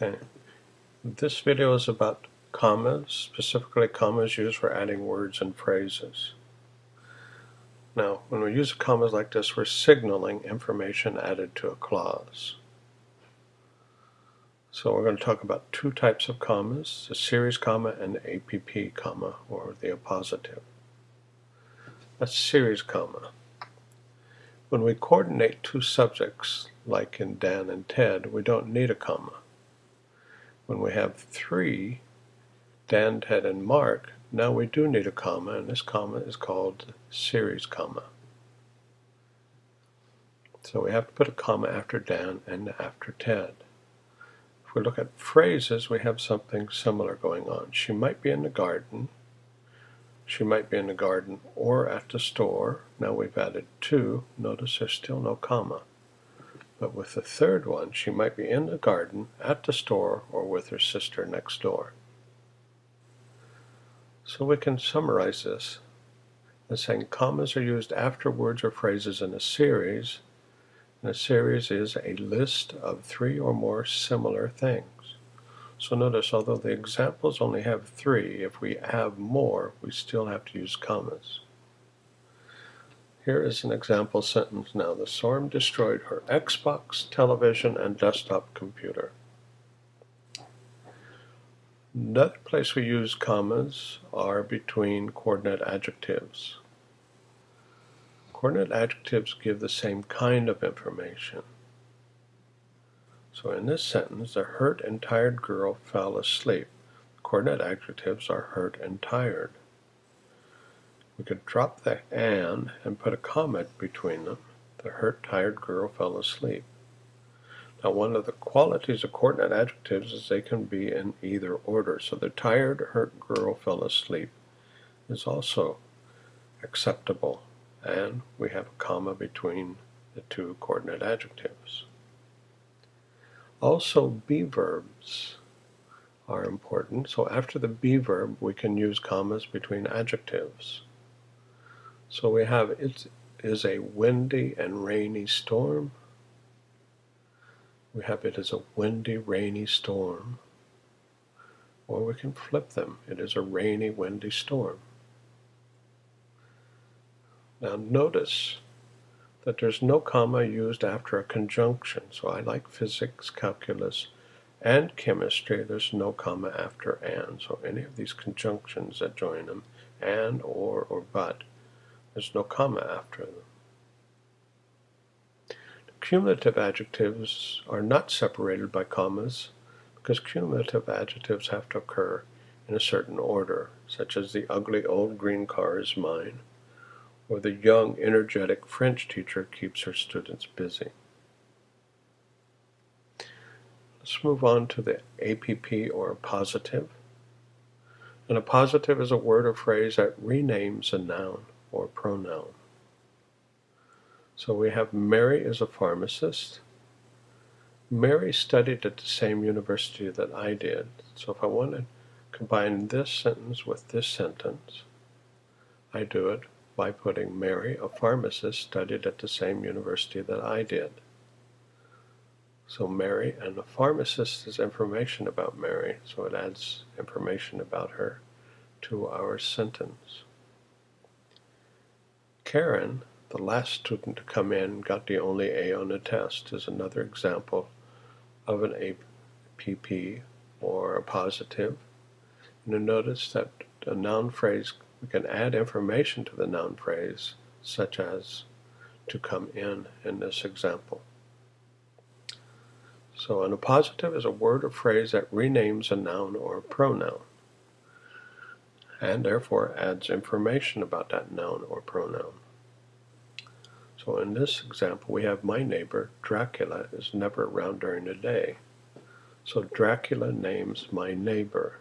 Okay. This video is about commas, specifically commas used for adding words and phrases. Now, when we use commas like this, we're signaling information added to a clause. So we're going to talk about two types of commas, the series comma and the APP comma, or the appositive. A series comma. When we coordinate two subjects, like in Dan and Ted, we don't need a comma. When we have three, Dan, Ted, and Mark, now we do need a comma, and this comma is called series comma. So we have to put a comma after Dan and after Ted. If we look at phrases, we have something similar going on. She might be in the garden. She might be in the garden or at the store. Now we've added two. Notice there's still no comma. But with the third one, she might be in the garden, at the store, or with her sister next door. So we can summarize this as saying commas are used after words or phrases in a series, and a series is a list of three or more similar things. So notice, although the examples only have three, if we have more, we still have to use commas. Here is an example sentence now. The storm destroyed her Xbox, television, and desktop computer. Another place we use commas are between coordinate adjectives. Coordinate adjectives give the same kind of information. So in this sentence, the hurt and tired girl fell asleep. Coordinate adjectives are hurt and tired. We could drop the and and put a comma between them. The hurt, tired girl fell asleep. Now one of the qualities of coordinate adjectives is they can be in either order. So the tired, hurt girl fell asleep is also acceptable. And we have a comma between the two coordinate adjectives. Also, be verbs are important. So after the be verb, we can use commas between adjectives. So we have it is a windy and rainy storm. We have it is a windy, rainy storm. Or we can flip them. It is a rainy, windy storm. Now notice that there's no comma used after a conjunction. So I like physics, calculus, and chemistry. There's no comma after and. So any of these conjunctions that join them, and, or, or but, there's no comma after them. Cumulative adjectives are not separated by commas because cumulative adjectives have to occur in a certain order, such as the ugly old green car is mine, or the young, energetic French teacher keeps her students busy. Let's move on to the appositive. And a positive is a word or phrase that renames a noun or pronoun. So we have Mary is a pharmacist. Mary studied at the same university that I did. So if I want to combine this sentence with this sentence, I do it by putting Mary, a pharmacist, studied at the same university that I did. So Mary and a pharmacist is information about Mary, so it adds information about her to our sentence. Karen, the last student to come in, got the only A on the test, is another example of an APP or a positive. And you notice that a noun phrase, we can add information to the noun phrase, such as to come in in this example. So an appositive is a word or phrase that renames a noun or a pronoun and therefore adds information about that noun or pronoun. So in this example, we have my neighbor, Dracula, is never around during the day. So Dracula names my neighbor.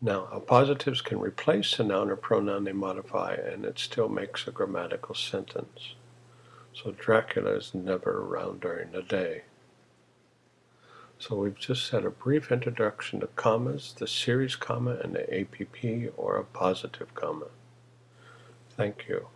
Now, appositives can replace a noun or pronoun they modify, and it still makes a grammatical sentence. So Dracula is never around during the day. So we've just had a brief introduction to commas, the series comma, and the appositive comma. Thank you.